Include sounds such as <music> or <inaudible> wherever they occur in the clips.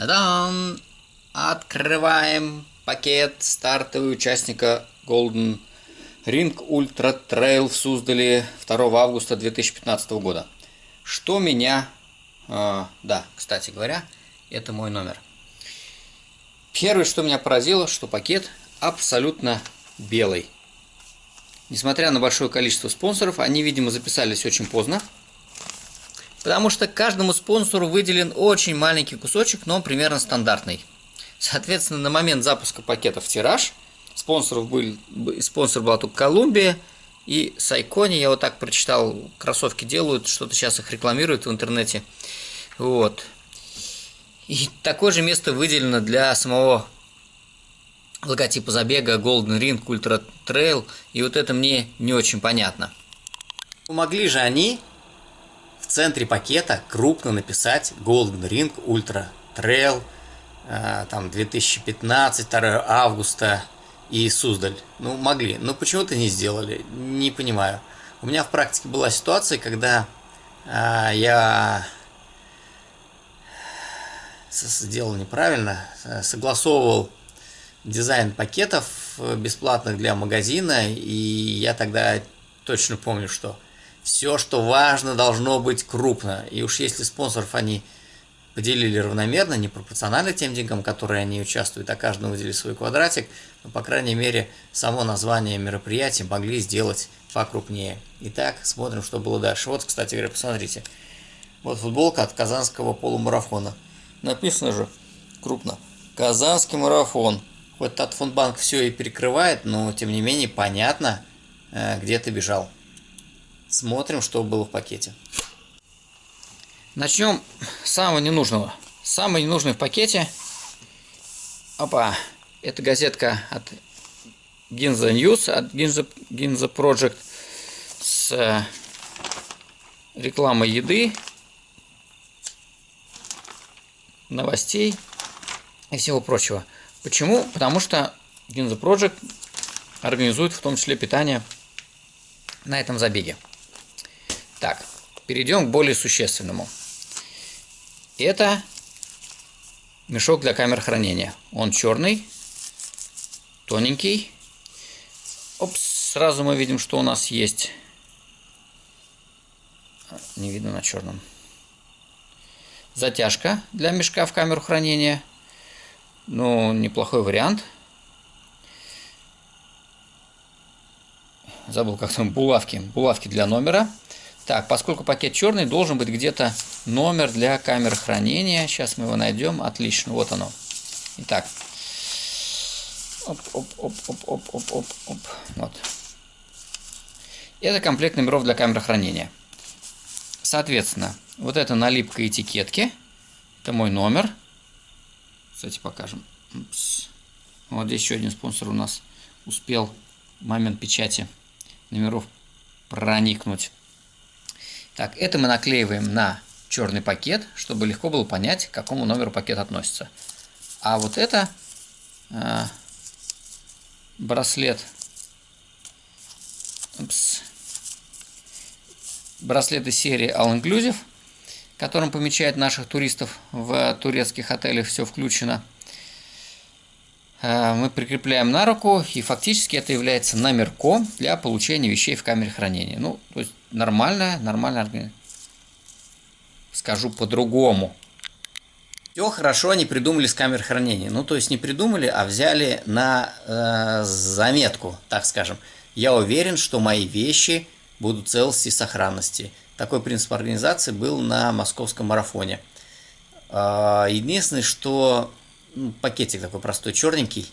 Та-дам! Открываем пакет стартовый участника Golden Ring Ultra Trail в Суздале 2 августа 2015 года. Что меня... Э, да, кстати говоря, это мой номер. Первое, что меня поразило, что пакет абсолютно белый. Несмотря на большое количество спонсоров, они, видимо, записались очень поздно. Потому что каждому спонсору выделен очень маленький кусочек, но примерно стандартный. Соответственно, на момент запуска пакета в тираж спонсоров был, спонсор была только Колумбия и Сайкони. Я вот так прочитал, кроссовки делают, что-то сейчас их рекламируют в интернете. Вот. И такое же место выделено для самого логотипа забега Golden Ring Ultra Trail. И вот это мне не очень понятно. Помогли же они центре пакета крупно написать Golden Ring Ultra Trail, э, там 2015, 2 августа и Суздаль. Ну, могли. Но почему-то не сделали. Не понимаю. У меня в практике была ситуация, когда э, я сделал неправильно, э, согласовывал дизайн пакетов бесплатных для магазина, и я тогда точно помню, что все, что важно, должно быть крупно. И уж если спонсоров они поделили равномерно, не пропорционально тем деньгам, которые они участвуют, а каждому выделили свой квадратик, но, по крайней мере, само название мероприятия могли сделать покрупнее. Итак, смотрим, что было дальше. Вот, кстати говоря, посмотрите. Вот футболка от Казанского полумарафона. Написано же крупно. Казанский марафон. Хоть Татфондбанк все и перекрывает, но, тем не менее, понятно, э, где ты бежал. Смотрим, что было в пакете. Начнем с самого ненужного. Самый ненужный в пакете. Опа. Это газетка от Ginza News, от Ginza, Ginza Project с э, рекламой еды, новостей и всего прочего. Почему? Потому что Ginza Project организует в том числе питание на этом забеге. Так, перейдем к более существенному. Это мешок для камер хранения. Он черный, тоненький. Опс, сразу мы видим, что у нас есть. Не видно на черном. Затяжка для мешка в камеру хранения. Ну, неплохой вариант. Забыл, как там булавки. Булавки для номера. Так, поскольку пакет черный, должен быть где-то номер для камеры хранения. Сейчас мы его найдем. Отлично, вот оно. Итак. Оп, оп, оп, оп, оп, оп, оп, оп. Вот. Это комплект номеров для камеры хранения. Соответственно, вот это налипка этикетки. Это мой номер. Кстати, покажем. Упс. Вот здесь еще один спонсор у нас успел в момент печати номеров проникнуть. Так, это мы наклеиваем на черный пакет, чтобы легко было понять, к какому номеру пакет относится. А вот это э, браслет. Упс. Браслет из серии All Inclusive, которым помечает наших туристов в турецких отелях, все включено. Э, мы прикрепляем на руку, и фактически это является номерком для получения вещей в камере хранения. Ну, то есть нормальная, нормальная Скажу по-другому. Все хорошо они придумали с камер хранения. Ну, то есть не придумали, а взяли на э, заметку, так скажем. Я уверен, что мои вещи будут целости и сохранности. Такой принцип организации был на московском марафоне. Э, единственное, что ну, пакетик такой простой, черненький,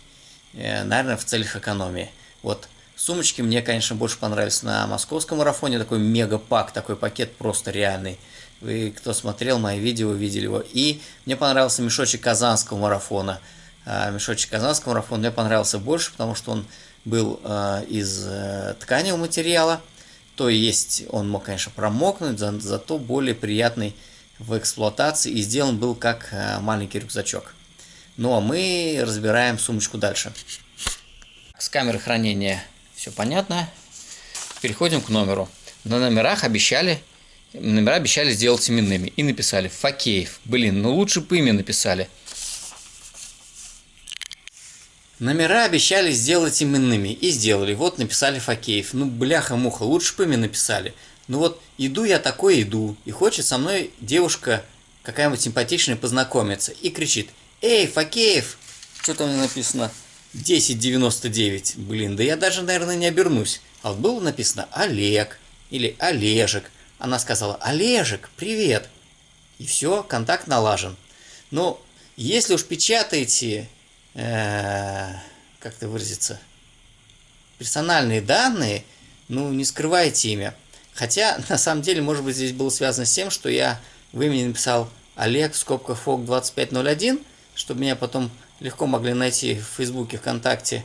э, наверное, в целях экономии. Вот Сумочки мне, конечно, больше понравились на московском марафоне. Такой мега-пак, такой пакет просто реальный. Вы, кто смотрел мои видео, видели его. И мне понравился мешочек казанского марафона. А, мешочек казанского марафона мне понравился больше, потому что он был а, из а, тканевого материала. То есть он мог, конечно, промокнуть, за, зато более приятный в эксплуатации. И сделан был как а, маленький рюкзачок. Ну а мы разбираем сумочку дальше. С камеры хранения все понятно. Переходим к номеру. На номерах обещали, номера обещали сделать именными. И написали Факеев. Блин, ну лучше бы имя написали. Номера обещали сделать именными. И сделали. Вот написали Факеев. Ну, бляха-муха, лучше бы мне написали. Ну вот, иду я такой иду. И хочет со мной девушка какая-нибудь симпатичная познакомиться. И кричит, эй, Факеев! Что там написано? 1099. Блин, да я даже, наверное, не обернусь. А вот было написано Олег или Олежек. Она сказала, Олежек, привет. И все, контакт налажен. Но если уж печатаете Э, как это выразиться, персональные данные, ну, не скрывайте имя. Хотя, <laughs> на самом деле, может быть, здесь было связано с тем, что я в имени написал Олег в скобках ФОК 2501, чтобы меня потом легко могли найти в Фейсбуке, ВКонтакте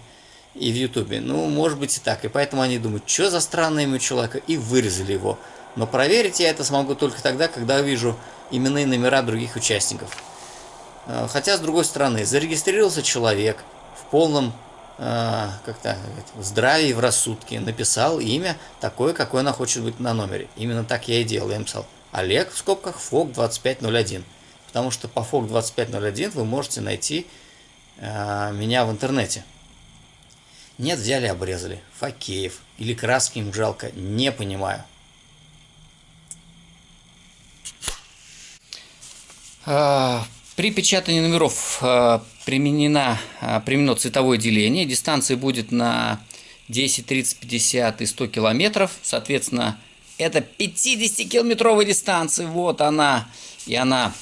и в Ютубе. Ну, может быть и так. И поэтому они думают, что за странное имя человека, и вырезали его. Но проверить я это смогу только тогда, когда увижу именные номера других участников. Э, хотя, с другой стороны, зарегистрировался человек в полном э, как-то здравии, в рассудке, написал имя такое, какое она хочет быть на номере. Именно так я и делал. Я написал Олег в скобках ФОК 2501. Потому что по ФОК 2501 вы можете найти э, меня в интернете. Нет, взяли, обрезали. Факеев. Или краски им жалко. Не понимаю. А, при печатании номеров э, применено, применено цветовое деление. Дистанция будет на 10, 30, 50 и 100 километров. Соответственно, это 50-километровая дистанция. Вот она. И она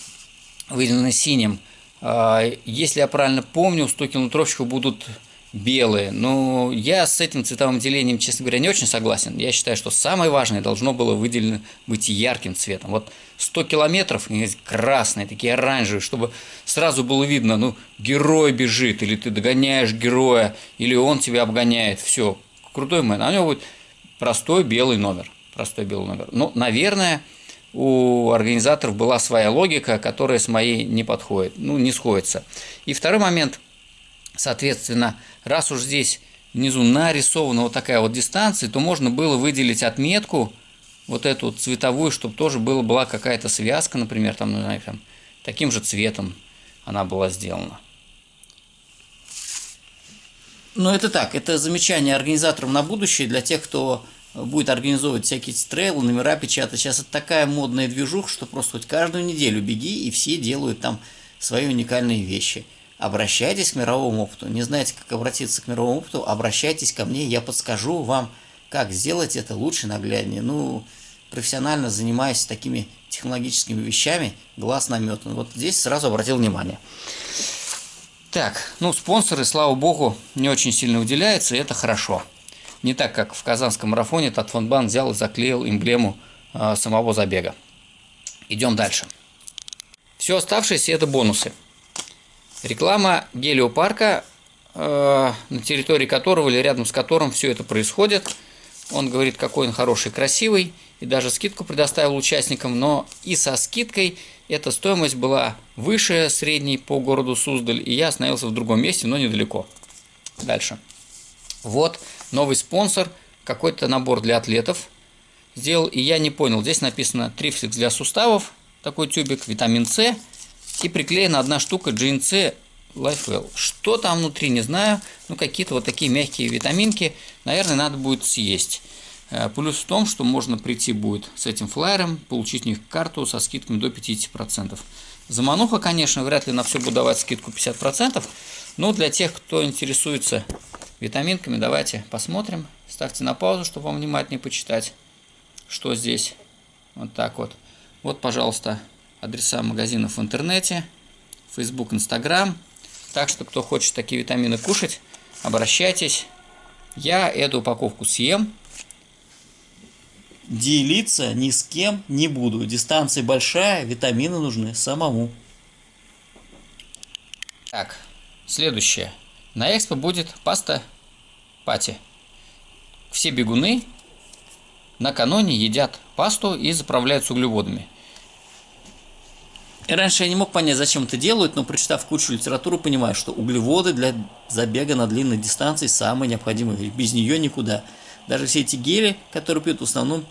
выделена синим. Э, если я правильно помню, у 100 километровщиков будут белые. Но я с этим цветовым делением, честно говоря, не очень согласен. Я считаю, что самое важное должно было выделено быть ярким цветом. Вот 100 километров, красные, такие оранжевые, чтобы сразу было видно, ну, герой бежит, или ты догоняешь героя, или он тебя обгоняет. Все, крутой мэн. А у него будет простой белый номер. Простой белый номер. Ну, наверное, у организаторов была своя логика, которая с моей не подходит, ну, не сходится. И второй момент – Соответственно, раз уж здесь внизу нарисована вот такая вот дистанция, то можно было выделить отметку, вот эту цветовую, чтобы тоже было, была какая-то связка, например, там, ну, знаю, там, таким же цветом она была сделана. Но это так, это замечание организаторам на будущее для тех, кто будет организовывать всякие трейлы, номера печатать. Сейчас это такая модная движуха, что просто хоть каждую неделю беги, и все делают там свои уникальные вещи – обращайтесь к мировому опыту. Не знаете, как обратиться к мировому опыту, обращайтесь ко мне, я подскажу вам, как сделать это лучше, нагляднее. Ну, профессионально занимаюсь такими технологическими вещами, глаз наметан. Вот здесь сразу обратил внимание. Так, ну, спонсоры, слава богу, не очень сильно уделяются, и это хорошо. Не так, как в казанском марафоне Татфонбан взял и заклеил эмблему э, самого забега. Идем дальше. Все оставшееся это бонусы. Реклама гелиопарка, э, на территории которого или рядом с которым все это происходит. Он говорит, какой он хороший, красивый, и даже скидку предоставил участникам, но и со скидкой эта стоимость была выше средней по городу Суздаль, и я остановился в другом месте, но недалеко. Дальше. Вот новый спонсор, какой-то набор для атлетов сделал, и я не понял, здесь написано трифликс для суставов, такой тюбик, витамин С, и приклеена одна штука GNC LifeWell. Что там внутри, не знаю. Ну, какие-то вот такие мягкие витаминки. Наверное, надо будет съесть. Э, плюс в том, что можно прийти будет с этим флайером, получить у них карту со скидками до 50%. Замануха, конечно, вряд ли на все буду давать скидку 50%. Но для тех, кто интересуется витаминками, давайте посмотрим. Ставьте на паузу, чтобы вам внимательнее почитать, что здесь. Вот так вот. Вот, пожалуйста, адреса магазинов в интернете, Facebook, Instagram. Так что, кто хочет такие витамины кушать, обращайтесь. Я эту упаковку съем. Делиться ни с кем не буду. Дистанция большая, витамины нужны самому. Так, следующее. На экспо будет паста пати. Все бегуны накануне едят пасту и заправляются углеводами. И раньше я не мог понять, зачем это делают, но прочитав кучу литературы, понимаю, что углеводы для забега на длинной дистанции самые необходимые. Без нее никуда. Даже все эти гели, которые пьют, в основном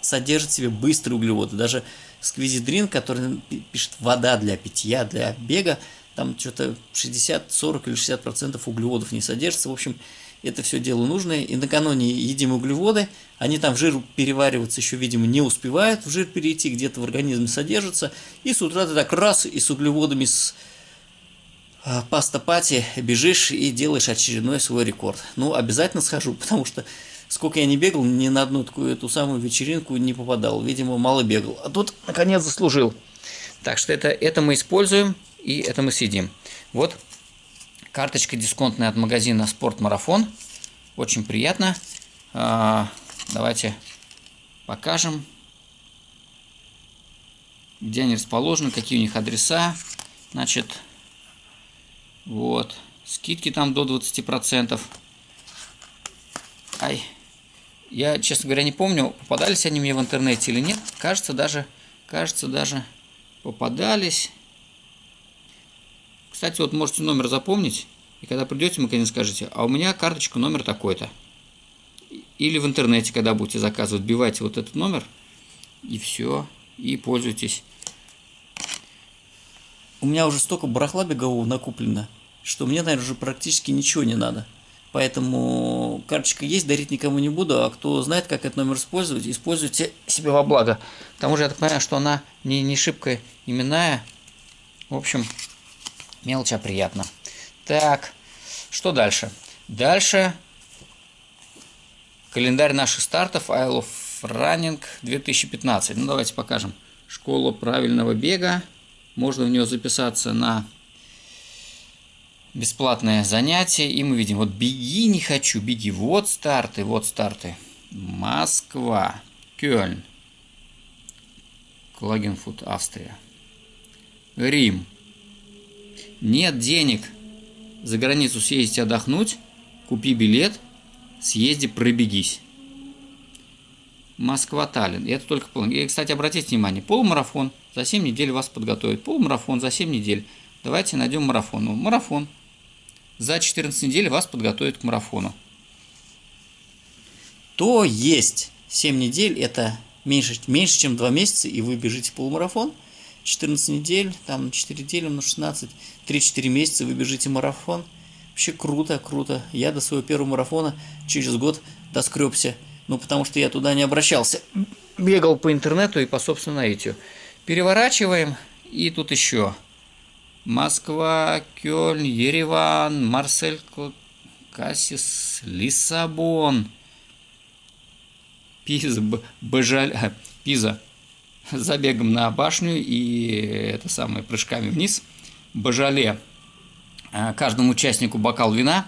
содержат в себе быстрые углеводы. Даже сквизидрин, который пишет вода для питья, для бега, там что-то 60, 40 или 60 процентов углеводов не содержится. В общем, это все дело нужное. И накануне едим углеводы, они там в жир перевариваться еще, видимо, не успевают в жир перейти, где-то в организме содержатся. И с утра ты так раз и с углеводами, с а, паста пати бежишь и делаешь очередной свой рекорд. Ну, обязательно схожу, <laughs> потому что сколько я не бегал, ни на одну такую эту самую вечеринку не попадал. Видимо, мало бегал. А тут, наконец, заслужил. Так что это, это мы используем и это мы съедим. Вот карточка дисконтная от магазина Спорт Марафон. Очень приятно. А, давайте покажем, где они расположены, какие у них адреса. Значит, вот. Скидки там до 20%. Ай. Я, честно говоря, не помню, попадались они мне в интернете или нет. Кажется, даже, кажется, даже попадались. Кстати, вот можете номер запомнить, и когда придете, мы, конечно, скажете, а у меня карточка номер такой-то. Или в интернете, когда будете заказывать, вбивайте вот этот номер, и все, и пользуйтесь. У меня уже столько барахла бегового накуплено, что мне, наверное, уже практически ничего не надо. Поэтому карточка есть, дарить никому не буду, а кто знает, как этот номер использовать, используйте себе во благо. К тому же я так понимаю, что она не, не шибко именная. В общем, Мелочь, а приятно. Так, что дальше? Дальше календарь наших стартов Isle of Running 2015. Ну, давайте покажем. Школа правильного бега. Можно в нее записаться на бесплатное занятие. И мы видим, вот беги не хочу, беги. Вот старты, вот старты. Москва, Кёльн, Клагенфут, Австрия. Рим, нет денег за границу съездить отдохнуть, купи билет, съезди, пробегись. Москва-Таллин. Это только полный. И, кстати, обратите внимание, полумарафон за 7 недель вас подготовит. Полумарафон за 7 недель. Давайте найдем марафон. Ну, марафон. За 14 недель вас подготовит к марафону. То есть 7 недель это меньше, меньше чем 2 месяца, и вы бежите полумарафон – 14 недель, там 4 недели на 16, 3-4 месяца вы бежите марафон. Вообще круто, круто. Я до своего первого марафона через год доскребся. Ну, потому что я туда не обращался. Бегал по интернету и по собственному наитию. Переворачиваем. И тут еще. Москва, Кёльн, Ереван, Марсель, Кассис, Лиссабон. Пиза, Бажаль, Пиза, забегом на башню и это самое прыжками вниз. Бажале э, каждому участнику бокал вина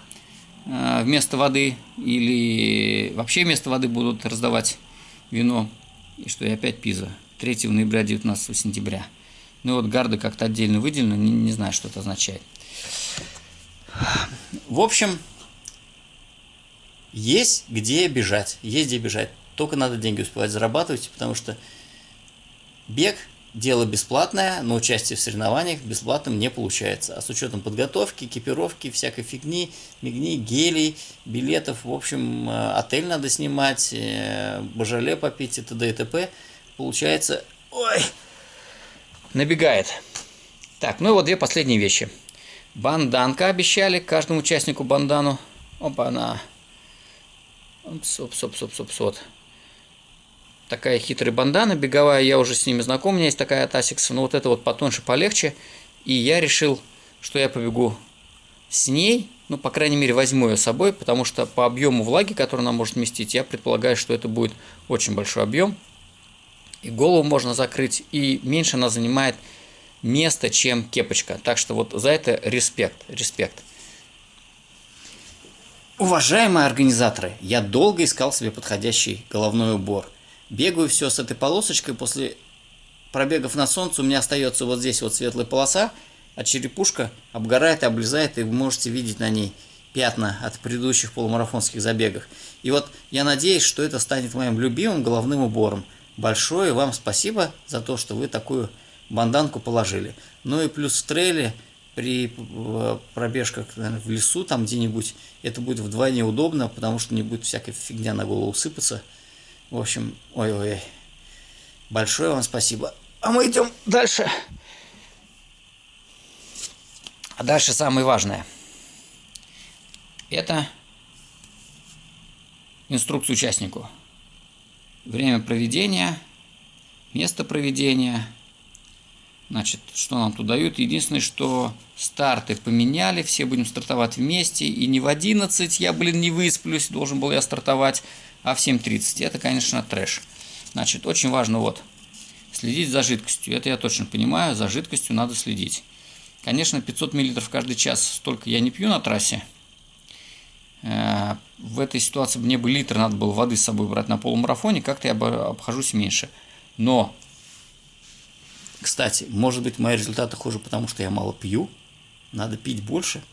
э, вместо воды или вообще вместо воды будут раздавать вино. И что, и опять Пиза. 3 ноября, 19 сентября. Ну вот гарда как-то отдельно выделено, не, не знаю, что это означает. В общем, есть где бежать, есть где бежать. Только надо деньги успевать зарабатывать, потому что Бег – дело бесплатное, но участие в соревнованиях бесплатным не получается. А с учетом подготовки, экипировки, всякой фигни, мигни, гелей, билетов, в общем, э, отель надо снимать, э, божале попить и т.д. и т.п. Получается, ой, набегает. Так, ну и вот две последние вещи. Банданка обещали каждому участнику бандану. Опа, она. Опс, опс, опс, опс, опс, опс такая хитрая бандана беговая, я уже с ними знаком, у меня есть такая от Asics, но вот это вот потоньше, полегче. И я решил, что я побегу с ней, ну, по крайней мере, возьму ее с собой, потому что по объему влаги, который она может вместить, я предполагаю, что это будет очень большой объем. И голову можно закрыть, и меньше она занимает место, чем кепочка. Так что вот за это респект, респект. Уважаемые организаторы, я долго искал себе подходящий головной убор. Бегаю все с этой полосочкой, после пробегов на солнце у меня остается вот здесь вот светлая полоса, а черепушка обгорает и облезает, и вы можете видеть на ней пятна от предыдущих полумарафонских забегов. И вот я надеюсь, что это станет моим любимым головным убором. Большое вам спасибо за то, что вы такую банданку положили. Ну и плюс в трейле при э, пробежках наверное, в лесу там где-нибудь это будет вдвойне удобно, потому что не будет всякой фигня на голову сыпаться. В общем, ой-ой, большое вам спасибо. А мы идем дальше. А дальше самое важное. Это инструкция участнику. Время проведения, место проведения. Значит, что нам тут дают? Единственное, что старты поменяли, все будем стартовать вместе. И не в 11 я, блин, не высплюсь, должен был я стартовать, а в 7.30. Это, конечно, трэш. Значит, очень важно вот, следить за жидкостью. Это я точно понимаю, за жидкостью надо следить. Конечно, 500 мл каждый час столько я не пью на трассе. Э, в этой ситуации мне бы литр надо было воды с собой брать на полумарафоне, как-то я обхожусь меньше. Но, кстати, может быть мои результаты хуже, потому что я мало пью. Надо пить больше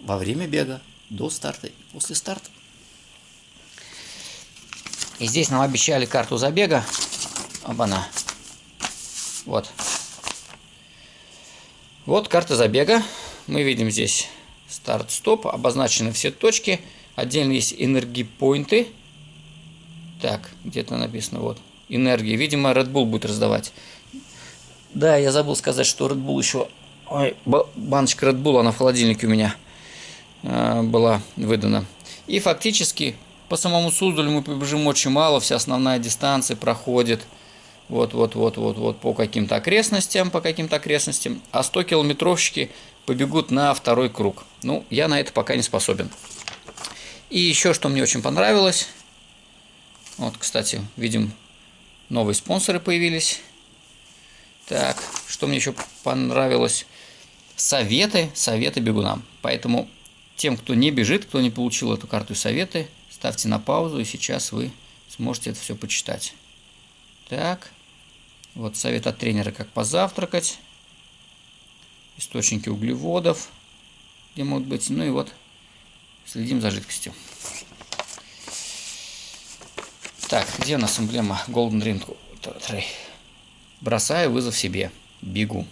во время бега, до старта и после старта. И здесь нам обещали карту забега. Оба-на. Вот. Вот карта забега. Мы видим здесь старт-стоп. Обозначены все точки. Отдельно есть энергипоинты. Так, где-то написано вот. Энергия. Видимо, Red Bull будет раздавать. Да, я забыл сказать, что Red Bull еще... Ой, баночка Red Bull, она в холодильнике у меня э, была выдана. И фактически по самому Суздалю мы побежим очень мало. Вся основная дистанция проходит вот, вот, вот, вот, вот по каким-то окрестностям, по каким-то окрестностям. А 100 километровщики побегут на второй круг. Ну, я на это пока не способен. И еще что мне очень понравилось. Вот, кстати, видим, новые спонсоры появились. Так, что мне еще понравилось? Советы, советы бегунам. Поэтому тем, кто не бежит, кто не получил эту карту и советы, ставьте на паузу, и сейчас вы сможете это все почитать. Так, вот совет от тренера, как позавтракать. Источники углеводов, где могут быть. Ну и вот Следим за жидкостью. Так, где у нас эмблема Golden Ring? Бросаю вызов себе. Бегу.